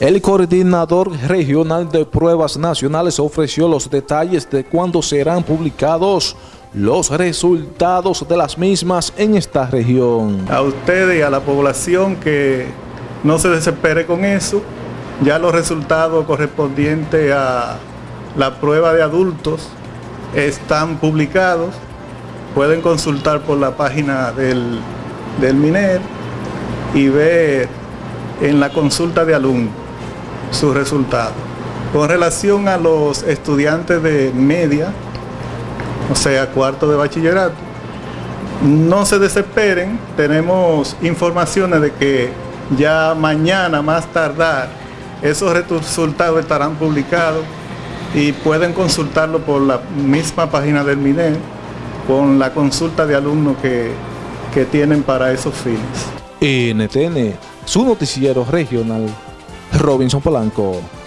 El coordinador regional de pruebas nacionales ofreció los detalles de cuándo serán publicados los resultados de las mismas en esta región. A ustedes y a la población que no se desespere con eso, ya los resultados correspondientes a la prueba de adultos están publicados, pueden consultar por la página del, del MINER y ver en la consulta de alumnos sus resultados. Con relación a los estudiantes de media, o sea, cuarto de bachillerato, no se desesperen, tenemos informaciones de que ya mañana más tardar esos resultados estarán publicados y pueden consultarlo por la misma página del MINER con la consulta de alumnos que, que tienen para esos fines. NTN, su noticiero regional, Robinson Polanco.